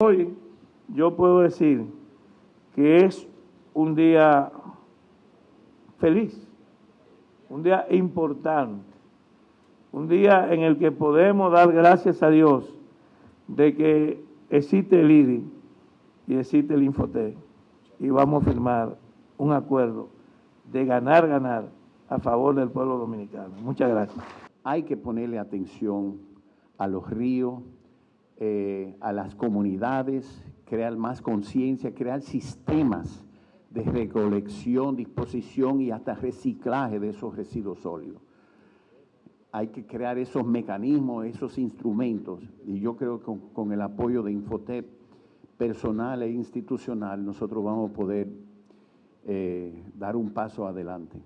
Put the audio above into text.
Hoy yo puedo decir que es un día feliz, un día importante, un día en el que podemos dar gracias a Dios de que existe el IDI y existe el Infotec y vamos a firmar un acuerdo de ganar, ganar a favor del pueblo dominicano. Muchas gracias. Hay que ponerle atención a los ríos, eh, a las comunidades, crear más conciencia, crear sistemas de recolección, disposición y hasta reciclaje de esos residuos sólidos. Hay que crear esos mecanismos, esos instrumentos, y yo creo que con, con el apoyo de Infotep personal e institucional nosotros vamos a poder eh, dar un paso adelante.